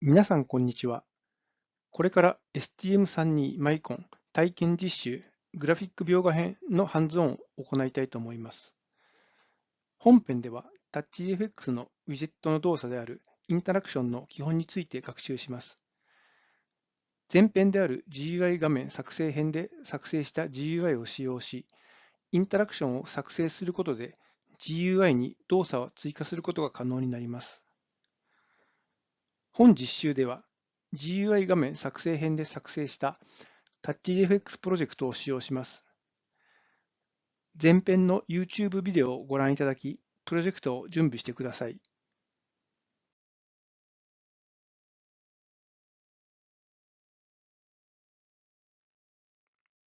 皆さん、こんにちは。これから STM32 マイコン体験実習グラフィック描画編のハンズオンを行いたいと思います。本編では TouchFX のウィジェットの動作であるインタラクションの基本について学習します。前編である GUI 画面作成編で作成した GUI を使用し、インタラクションを作成することで GUI に動作を追加することが可能になります。本実習では GUI 画面作成編で作成した TouchGFX プロジェクトを使用します。前編の YouTube ビデオをご覧いただき、プロジェクトを準備してください。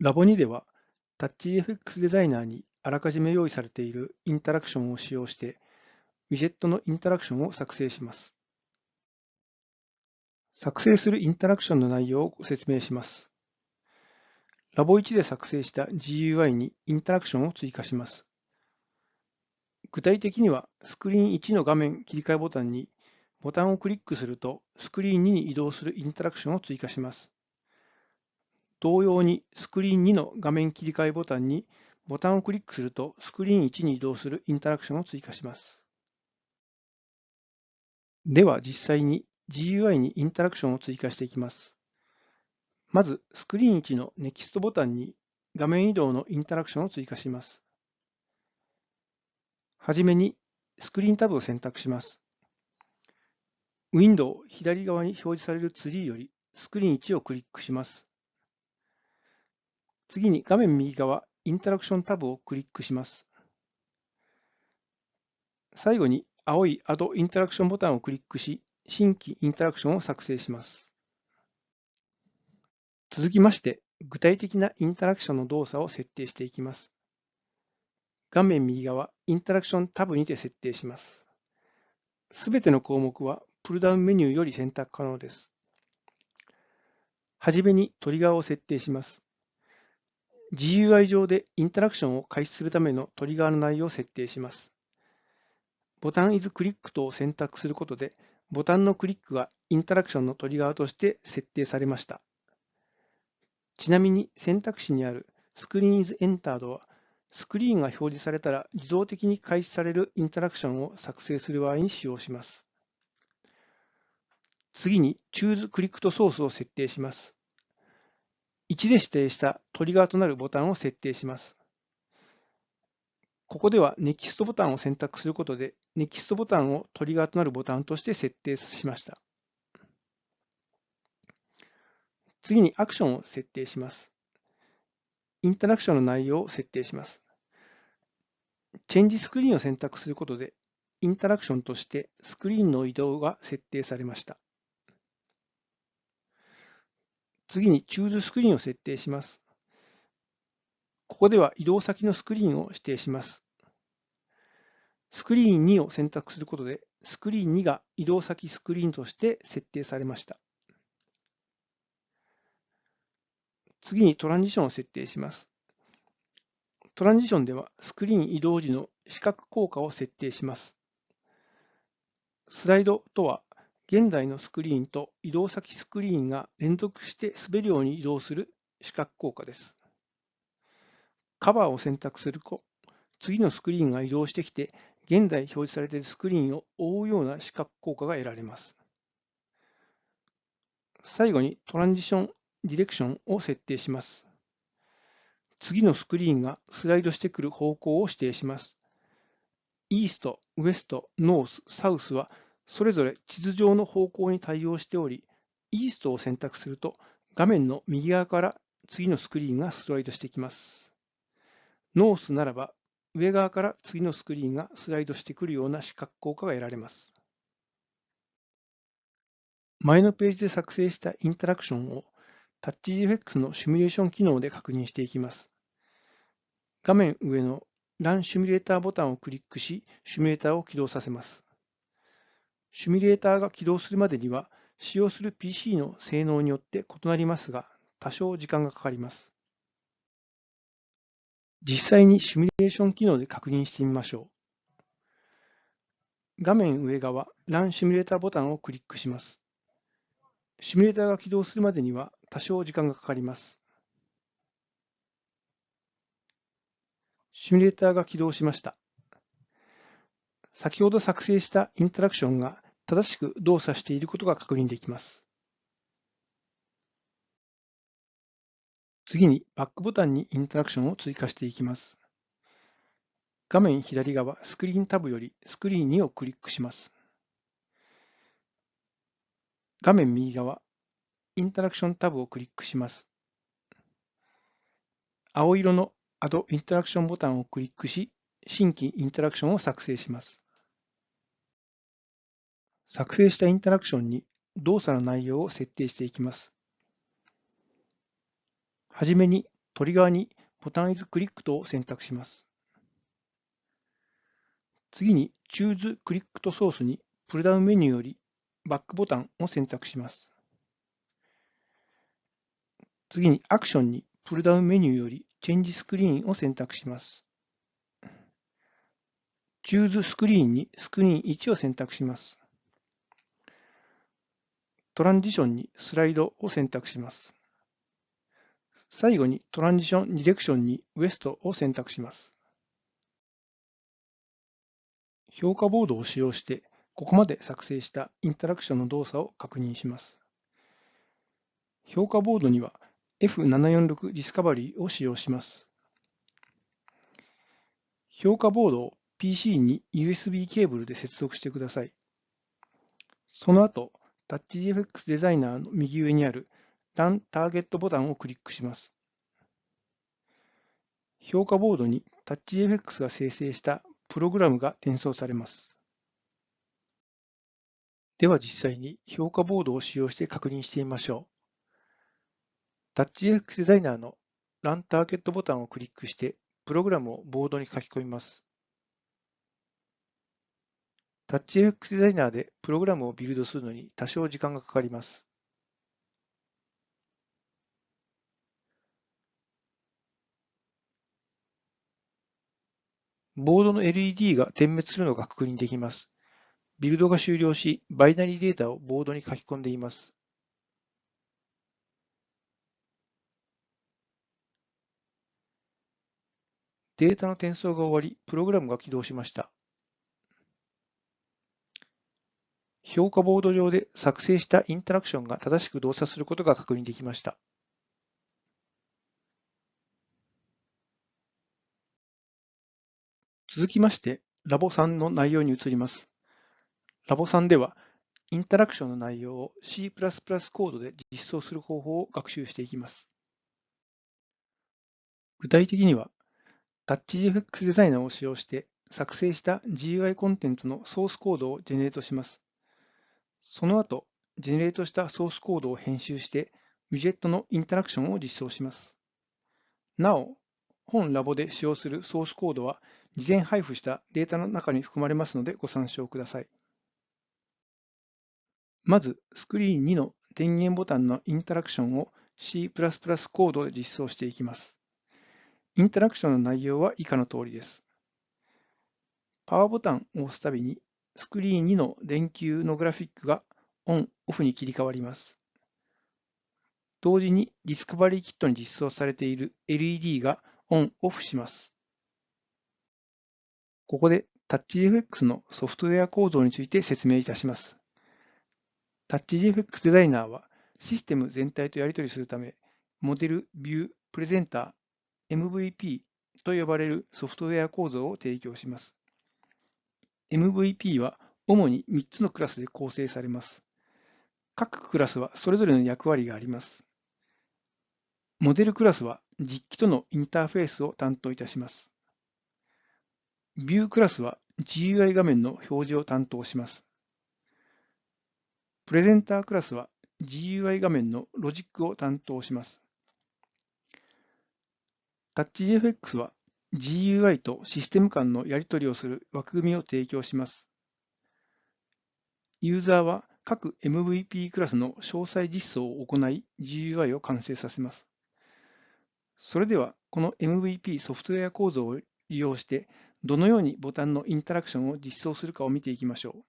ラボ2では TouchGFX デザイナーにあらかじめ用意されているインタラクションを使用して、ウィジェットのインタラクションを作成します。作成するインタラクションの内容をご説明します。ラボ1で作成した GUI にインタラクションを追加します。具体的には、スクリーン1の画面切り替えボタンにボタンをクリックすると、スクリーン2に移動するインタラクションを追加します。同様に、スクリーン2の画面切り替えボタンにボタンをクリックすると、スクリーン1に移動するインタラクションを追加します。では、実際に GUI にインタラクションを追加していきます。まず、スクリーン1の NEXT ボタンに画面移動のインタラクションを追加します。はじめに、スクリーンタブを選択します。ウィンドウ左側に表示されるツリーよりスクリーン1をクリックします。次に画面右側、インタラクションタブをクリックします。最後に青い Add インタラクションボタンをクリックし、新規インタラクションを作成します。続きまして、具体的なインタラクションの動作を設定していきます。画面右側、インタラクションタブにて設定します。すべての項目はプルダウンメニューより選択可能です。はじめにトリガーを設定します。GUI 上でインタラクションを開始するためのトリガーの内容を設定します。ボタン is クリックとを選択することでボタンのクリックがインタラクションのトリガーとして設定されました。ちなみに選択肢にある Screen is entered はスクリーンが表示されたら自動的に開始されるインタラクションを作成する場合に使用します。次に Choose Click to Source を設定します。1で指定したトリガーとなるボタンを設定します。ここでは NEXT ボタンを選択することで NEXT ボタンをトリガーとなるボタンとして設定しました。次にアクションを設定します。インタラクションの内容を設定します。チェンジスクリーンを選択することでインタラクションとしてスクリーンの移動が設定されました。次に Choose スクリーンを設定します。ここでは移動先のスクリーンを指定します。スクリーン2を選択することで、スクリーン2が移動先スクリーンとして設定されました。次にトランジションを設定します。トランジションではスクリーン移動時の視覚効果を設定します。スライドとは現在のスクリーンと移動先スクリーンが連続して滑るように移動する視覚効果です。カバーを選択すると、次のスクリーンが移動してきて、現在表示されているスクリーンを覆うような視覚効果が得られます。最後にトランジションDirection を設定します。次のスクリーンがスライドしてくる方向を指定します。 East、West、North、South はそれぞれ地図上の方向に対応しており、 East を選択すると画面の右側から次のスクリーンがスライドしてきます。ノースならば上側から次のスクリーンがスライドしてくるような視覚効果が得られます。前のページで作成したインタラクションを TouchGFX のシミュレーション機能で確認していきます。画面上の Run シミュレーターボタンをクリックし、シミュレーターを起動させます。シミュレーターが起動するまでには、使用する PC の性能によって異なりますが、多少時間がかかります。実際にシミュレーション機能で確認してみましょう。画面上側、Run シミュレーターボタンをクリックします。シミュレーターが起動するまでには多少時間がかかります。シミュレーターが起動しました。先ほど作成したインタラクションが正しく動作していることが確認できます。次にバックボタンにインタラクションを追加していきます。画面左側スクリーンタブよりスクリーン2をクリックします。画面右側インタラクションタブをクリックします。青色の Add インタラクションボタンをクリックし、新規インタラクションを作成します。作成したインタラクションに動作の内容を設定していきます。はじめにトリガーにボタンイズクリックとを選択します。次に Choose クリックとソースにプルダウンメニューよりバックボタンを選択します。次にアクションにプルダウンメニューよりチェンジスクリーンを選択します。Choose スクリーンにスクリーン1を選択します。トランジションにスライドを選択します。最後にトランジションディレクションに West を選択します。評価ボードを使用して、ここまで作成したインタラクションの動作を確認します。評価ボードには F746 ディスカバリーを使用します。評価ボードを PC に USB ケーブルで接続してください。その後、TouchGFX デザイナーの右上にある Run Target ボタンをクリックします。評価ボードに TouchFX が生成したプログラムが転送されます。では実際に評価ボードを使用して確認してみましょう。TouchFX デザイナーの Run Target ボタンをクリックしてプログラムをボードに書き込みます。TouchFX デザイナーでプログラムをビルドするのに多少時間がかかります。ボードの LED が点滅するのが確認できます。ビルドが終了し、バイナリーデータをボードに書き込んでいます。データの転送が終わり、プログラムが起動しました。評価ボード上で作成したインタラクションが正しく動作することが確認できました。続きまして、ラボ3の内容に移ります。ラボ3では、インタラクションの内容を C++ コードで実装する方法を学習していきます。具体的には、TouchGFX デザイナーを使用して作成した GUI コンテンツのソースコードをジェネレートします。その後、ジェネレートしたソースコードを編集して、ウィジェットのインタラクションを実装します。なお、本ラボで使用するソースコードは事前配布したデータの中に含まれますのでご参照ください。まず、スクリーン2の電源ボタンのインタラクションを C++ コードで実装していきます。インタラクションの内容は以下の通りです。パワーボタンを押すたびに、スクリーン2の電球のグラフィックがオン、オフに切り替わります。同時にディスカバリーキットに実装されている LED がオン、オフします。ここで TouchGFX のソフトウェア構造について説明いたします。TouchGFX デザイナーはシステム全体とやり取りするため、モデル、ビュー、プレゼンター、MVP と呼ばれるソフトウェア構造を提供します。MVP は主に3つのクラスで構成されます。各クラスはそれぞれの役割があります。モデルクラスは実機とのインターフェースを担当いたします。ビュークラスは GUI 画面の表示を担当します。プレゼンタークラスは GUI 画面のロジックを担当します。TouchGFX は GUI とシステム間のやり取りをする枠組みを提供します。ユーザーは各 MVP クラスの詳細実装を行い GUI を完成させます。それでは、この MVP ソフトウェア構造を利用してどのようにボタンのインタラクションを実装するかを見ていきましょ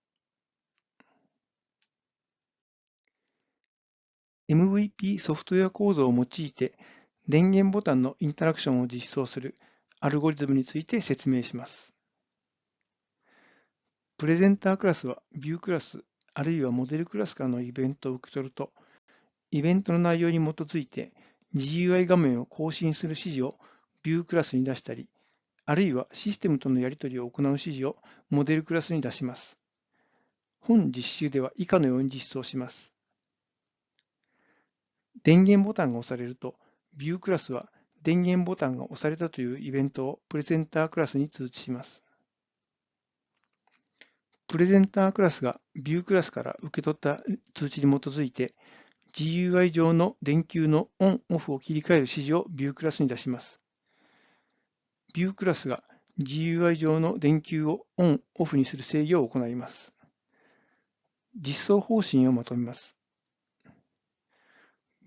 う。MVP ソフトウェア構造を用いて電源ボタンのインタラクションを実装するアルゴリズムについて説明します。プレゼンタークラスはビュークラスあるいはモデルクラスからのイベントを受け取ると、イベントの内容に基づいて GUI 画面を更新する指示をビュークラスに出したり、あるいはシステムとのやり取りを行う指示をモデルクラスに出します。本実習では以下のように実装します。電源ボタンが押されると、ビュークラスは電源ボタンが押されたというイベントをプレゼンタークラスに通知します。プレゼンタークラスがビュークラスから受け取った通知に基づいて GUI 上の電球のオン・オフを切り替える指示をビュークラスに出します。ビュークラスが GUI 上の電球をオン・オフにする制御を行います。実装方針をまとめます。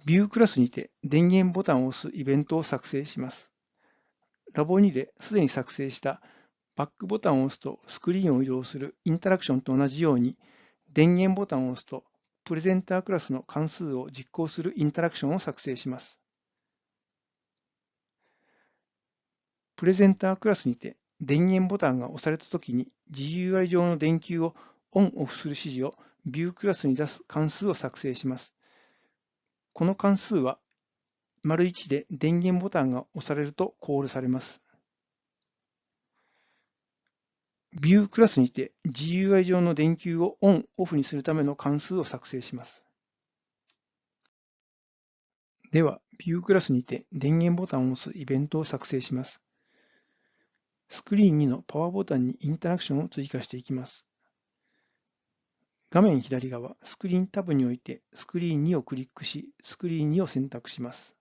ビュークラスにて電源ボタンを押すイベントを作成します。ラボ2ですでに作成したバックボタンを押すとスクリーンを移動するインタラクションと同じように電源ボタンを押すとプレゼンタークラスの関数を実行するインタラクションを作成します。プレゼンタークラスにて電源ボタンが押されたときに GUI 上の電球をオン・オフする指示をビュークラスに出す関数を作成します。この関数は、丸1で電源ボタンが押されるとコールされます。ビュークラスにて GUI 上の電球をオン・オフにするための関数を作成します。では、ビュークラスにて電源ボタンを押すイベントを作成します。スクリーン2のパワーボタンにインタラクションを追加していきます。画面左側、スクリーンタブにおいてスクリーン2をクリックし、スクリーン2を選択します。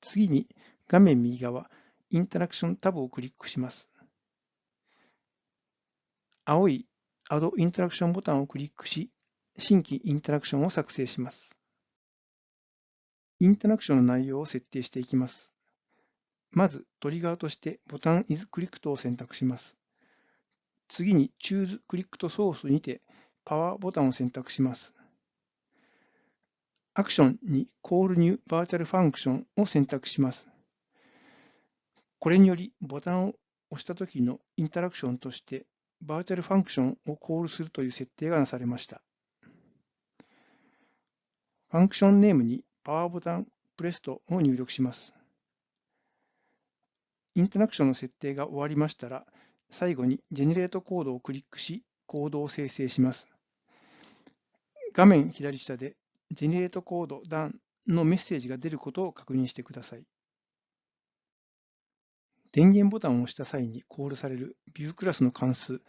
次に画面右側、インタラクションタブをクリックします。青い Add インタラクションボタンをクリックし、新規インタラクションを作成します。インタラクションの内容を設定していきます。まず、トリガーとしてボタン is clicked を選択します。次に Choose Clicked Source にてパワーボタンを選択します。アクションに Call New Virtual Function を選択します。これによりボタンを押したときのインタラクションとしてVirtual Function をコールするという設定がなされました。 Function Name に Power Button Pressed を入力します。インタラクションの設定が終わりましたら、最後に Generate Code をクリックし、コードを生成します。画面左下で Generate Code Done のメッセージが出ることを確認してください。電源ボタンを押した際にコールされる View クラスの関数、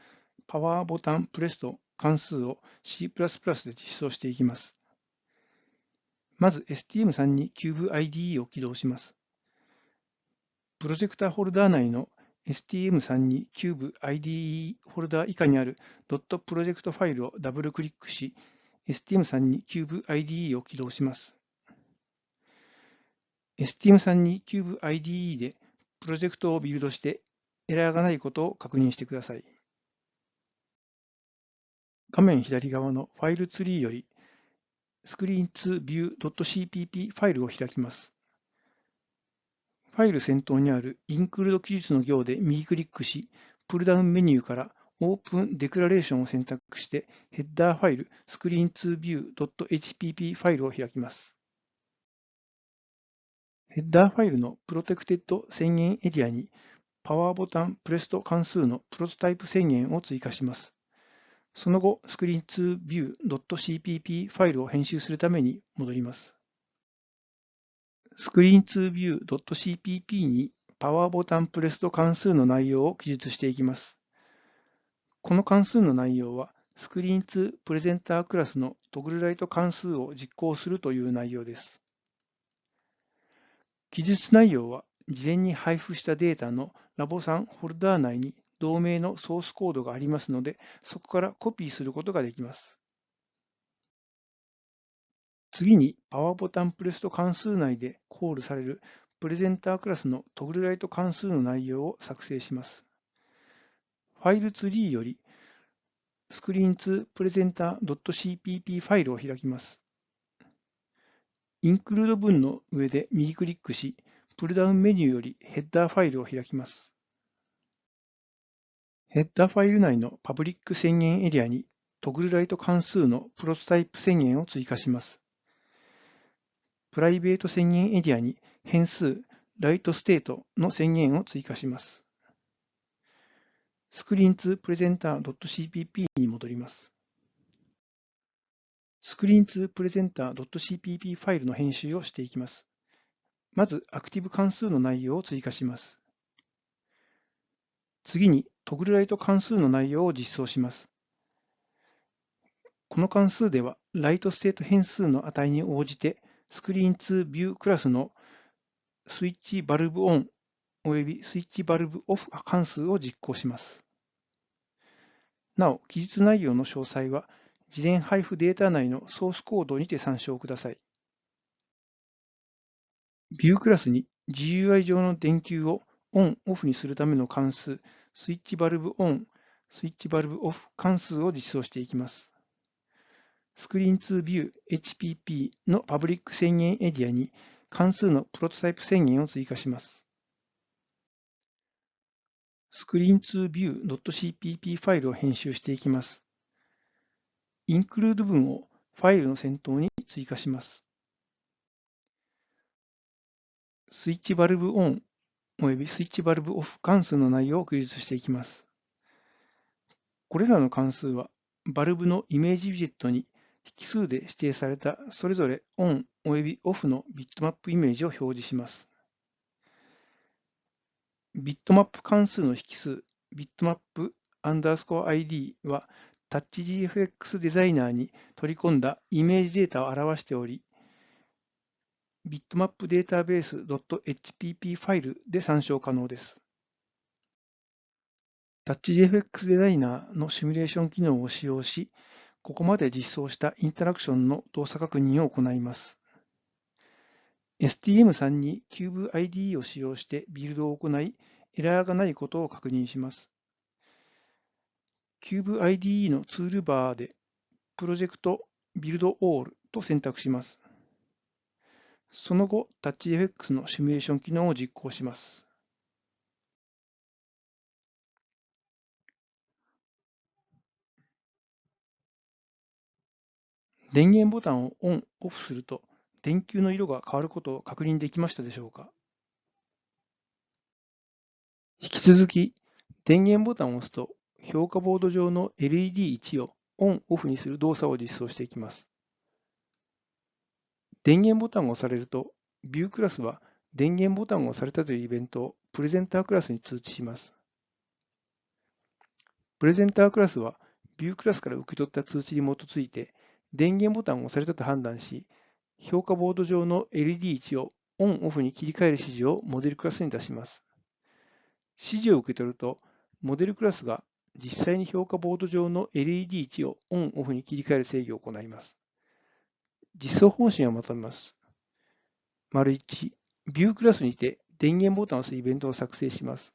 パワーボタンプレスト関数を C++ で実装していきます。まず STM32CubeIDE を起動します。プロジェクターホルダー内の STM32CubeIDE フォルダー以下にある .project ファイルをダブルクリックし、STM32CubeIDE を起動します。STM32CubeIDE でプロジェクトをビルドしてエラーがないことを確認してください。画面左側のファイルツリーより screen2view.cpp ファイルを開きます。ファイル先頭にある Include 記述の行で右クリックし、プルダウンメニューから Open Declaration を選択して、ヘッダーファイル screen2view.hpp ファイルを開きます。ヘッダーファイルの Protected 宣言エリアに、パワーボタンプレスト関数のプロトタイプ宣言を追加します。その後、screen2view.cpp ファイルを編集するために戻ります。screen2view.cpp にパワーボタンプレスト関数の内容を記述していきます。この関数の内容は、screen2 プレゼンタークラスのトグルライト関数を実行するという内容です。記述内容は、事前に配布したデータのラボ3フォルダー内に同名のソースコードがありますので、そこからコピーすることができます。次に、パワーボタンプレスト関数内でコールされるプレゼンタークラスのトグルライト関数の内容を作成します。ファイルツリーより screen2presenter.cpp ファイルを開きます。include 文の上で右クリックし、プルダウンメニューよりヘッダーファイルを開きます。ヘッダーファイル内の public 宣言エリアに Toggle Light 関数のプロトタイプ宣言を追加します。 private 宣言エリアに変数 Light State の宣言を追加します。 Screen2 presenter.cpp に戻ります。presenter.cpp ファイルの編集をしていきます。まず、 Activate 関数の内容を追加します。次に、 Toggle Light 関数の内容を実装します。この関数では、 Light State 変数の値に応じて、スクリーン to view クラスの Switch Bulb On および Switch Bulb Off 関数を実行します。なお、記述内容の詳細は、事前配布データ内のソースコードにて参照ください。View クラスに GUI 上の電球をオン、オフにするための関数、スイッチバルブオン、スイッチバルブオフ関数を実装していきます。スクリーン to View HPP のパブリック宣言エリアに関数のプロトタイプ宣言を追加します。screen2view.cpp ファイルを編集していきます。Include 文をファイルの先頭に追加します。スイッチバルブオンおよびスイッチバルブオフ関数の内容を記述していきます。これらの関数は、バルブのイメージビジェットに引数で指定されたそれぞれオンおよびオフのビットマップイメージを表示します。ビットマップ関数の引数、 Bitmap underscore ID は、タッチ GFX デザイナーに取り込んだイメージデータを表しており、 Bitmap Database .hpp ファイルで参照可能です。タッチ GFX デザイナーのシミュレーション機能を使用し、ここまで実装したインタラクションの動作確認を行います。STM3 に CubeIDE を使用してビルドを行い、エラーがないことを確認します。CubeIDE のツールバーで、プロジェクト Build All と選択します。その後、TouchFX のシミュレーション機能を実行します。電源ボタンをオン、オフすると、電球の色が変わることを確認できましたでしょうか引き続き、電源ボタンを押すと、評価ボード上の LED1 をオン・オフにする動作を実装していきます。電源ボタンを押されると、View クラスは電源ボタンを押されたというイベントをプレゼンタークラスに通知します。プレゼンタークラスは View クラスから受け取った通知に基づいて電源ボタンを押されたと判断し、評価ボード上の LED 値をオン・オフに切り替える指示をモデルクラスに出します。指示を受け取ると、モデルクラスが実際に評価ボード上の LED 値をオン・オフに切り替える制御を行います。実装方針をまとめます。丸1、ビュークラスにて電源ボタンを押すイベントを作成します。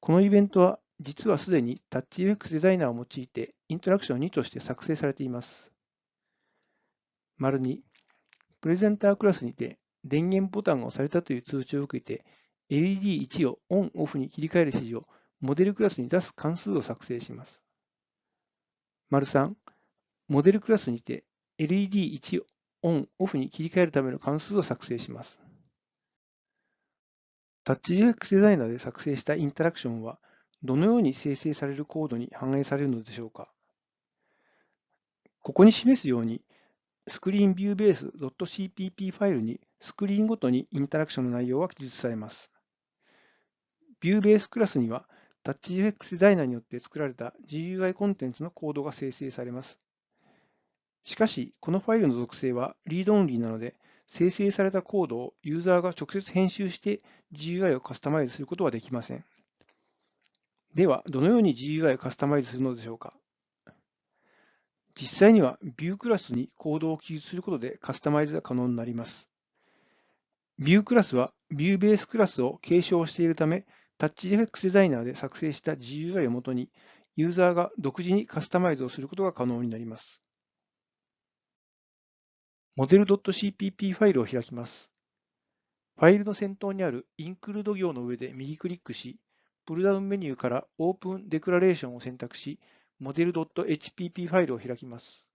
このイベントは実はすでに TouchFX デザイナーを用いてイントラクション2として作成されています。丸2、プレゼンタークラスにて電源ボタンが押されたという通知を受けて LED1 をオン・オフに切り替える指示をモデルクラスに出す関数を作成します。丸3、モデルクラスにて LED1 オン・オフに切り替えるための関数を作成します。タッチ UX デザイナーで作成したインタラクションはどのように生成されるコードに反映されるのでしょうかここに示すようにスクリーンビューベース .cpp ファイルにスクリーンごとにインタラクションの内容は記述されます。 View Base クラスには TouchGFX デザイナーによって作られた GUI コンテンツのコードが生成されます。しかし、このファイルの属性は read only なので、生成されたコードをユーザーが直接編集して GUI をカスタマイズすることはできません。では、どのように GUI をカスタマイズするのでしょうか実際には View クラスにコードを記述することでカスタマイズが可能になります。View クラスは View ベースクラスを継承しているため、TouchGFX デザイナーで作成した GUI をもとに、ユーザーが独自にカスタマイズをすることが可能になります。モデル .cpp ファイルを開きます。ファイルの先頭にある Include 行の上で右クリックし、プルダウンメニューから Open Declaration を選択し、モデル .hpp ファイルを開きます。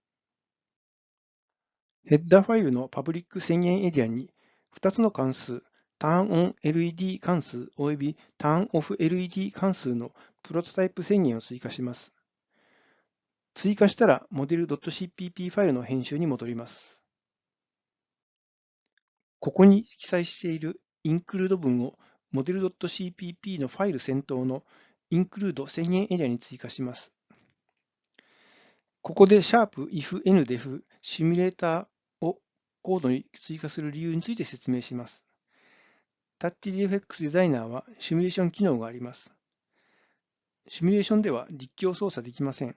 ヘッダーファイルのパブリック宣言エリアに2つの関数、TurnOnLED 関数及び TurnOffLED 関数のプロトタイプ宣言を追加します。追加したら、モデル .cpp ファイルの編集に戻ります。ここに記載している include 文をモデル .cpp のファイル先頭の include 宣言エリアに追加します。ここで sharp if n def シミュレーターをコードに追加する理由について説明します。TouchGFX デザイナーはシミュレーション機能があります。シミュレーションでは実況操作できません。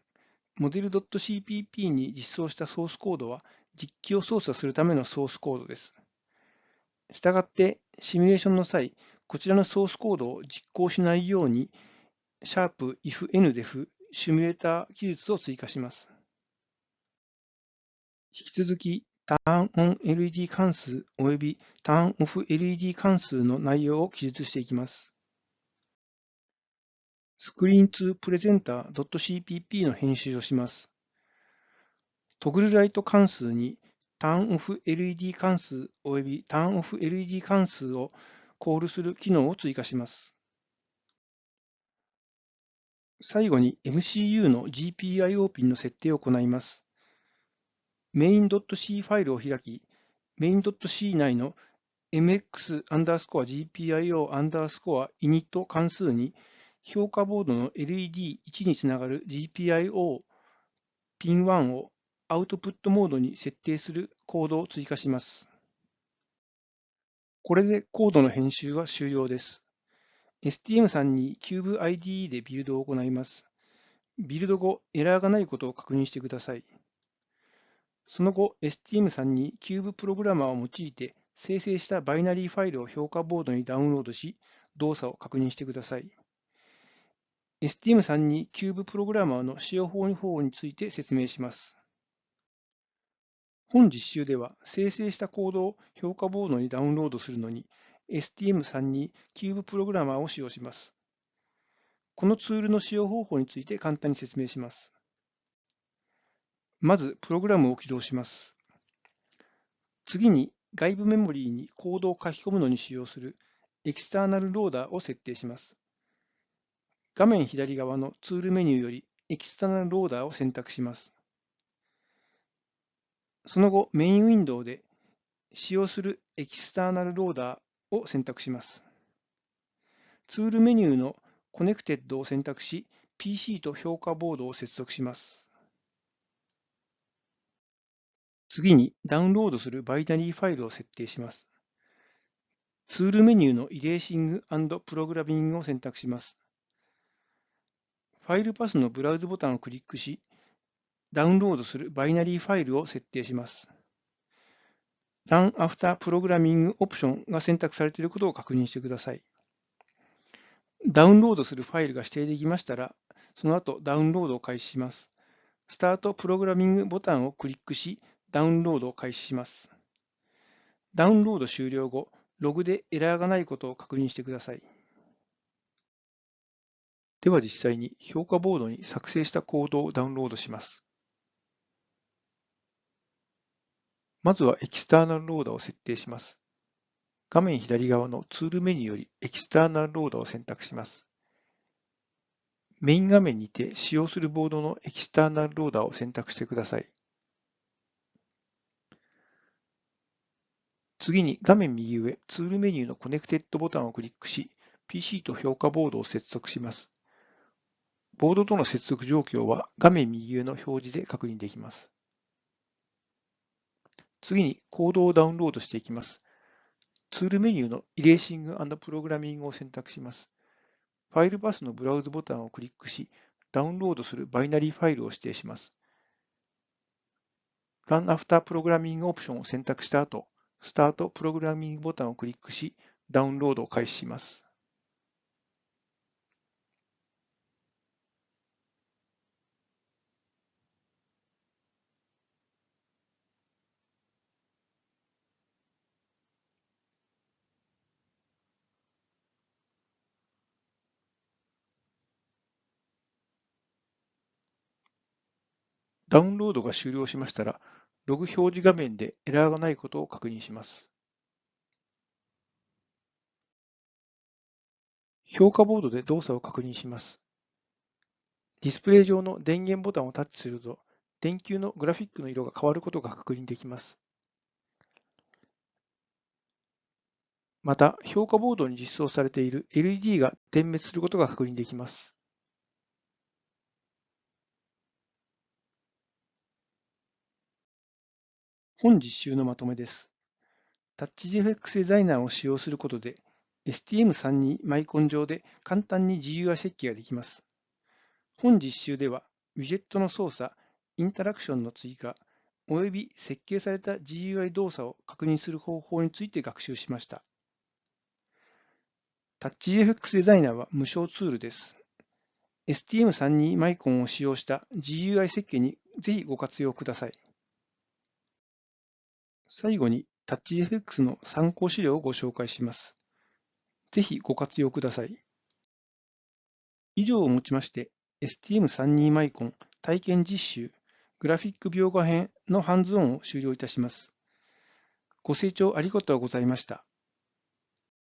モデル .cpp に実装したソースコードは実機を操作するためのソースコードです。したがって、シミュレーションの際、こちらのソースコードを実行しないように、sharp-if-ndef シミュレーター記述を追加します。引き続き、TurnOnLED 関数及び TurnOffLED 関数の内容を記述していきます。screen2presenter.cpp の編集をします。トグルライト関数に TurnOffLED 関数及び TurnOffLED 関数をコールする機能を追加します。最後に MCU の GPIO ピンの設定を行います。main.c ファイルを開き、main.c 内の mx アンダースコア GPIO アンダースコア init 関数に評価ボードの LED1 につながる GPIO ピン1をアウトプットモードに設定するコードを追加します。これでコードの編集は終了です。STM さんに CubeIDE でビルドを行います。ビルド後、エラーがないことを確認してください。その後、STM さんに Cube プログラマーを用いて生成したバイナリーファイルを評価ボードにダウンロードし、動作を確認してください。STM3 に Cube プログラマーの使用方法について説明します。本実習では生成したコードを評価ボードにダウンロードするのに STM3 に Cube プログラマーを使用します。このツールの使用方法について簡単に説明します。まず、プログラムを起動します。次に、外部メモリーにコードを書き込むのに使用する External Loader を設定します。画面左側のツールメニューより External Loader を選択します。その後、メインウィンドウで使用する External Loader を選択します。ツールメニューの Connected を選択し、PC と評価ボードを接続します。次にダウンロードするバイナリーファイルを設定します。ツールメニューの Erasing Programming を選択します。ファイルパスの Browse ボタンをクリックし、ダウンロードするバイナリーファイルを設定します。Run After Programming オプションが選択されていることを確認してください。ダウンロードするファイルが指定できましたら、その後ダウンロードを開始します。スタートプログラミングボタンをクリックし、ダウンロードを開始します。ダウンロード終了後、ログでエラーがないことを確認してください。では実際に評価ボードに作成したコードをダウンロードします。まずはエキスターナルローダーを設定します。画面左側のツールメニューよりエキスターナルローダーを選択します。メイン画面にて使用するボードのエキスターナルローダーを選択してください。次に画面右上、ツールメニューのコネクテッドボタンをクリックし、PC と評価ボードを接続します。ボードとの接続状況は画面右上の表示で確認できます。次にコードをダウンロードしていきます。ツールメニューのイレーシングプログラミングを選択します。ファイルパスのブラウズボタンをクリックし、ダウンロードするバイナリーファイルを指定します。Run After Programming オプションを選択した後、スタートプログラミングボタンをクリックし、ダウンロードを開始します。ダウンロードが終了しましたら、ログ表示画面でエラーがないことを確認します。評価ボードで動作を確認します。ディスプレイ上の電源ボタンをタッチすると、電球のグラフィックの色が変わることが確認できます。また、評価ボードに実装されている LED が点滅することが確認できます。本実習のまとめです。タッチ GFX デザイナーを使用することで、STM32 マイコン上で簡単に GUI 設計ができます。本実習では、ウィジェットの操作、インタラクションの追加、および設計された GUI 動作を確認する方法について学習しました。タッチ GFX デザイナーは無償ツールです。STM32 マイコンを使用した GUI 設計にぜひご活用ください。最後に TouchFX の参考資料をご紹介します。ぜひご活用ください。以上をもちまして、STM32 マイコン体験実習グラフィック描画編のハンズオンを終了いたします。ご清聴ありがとうございました。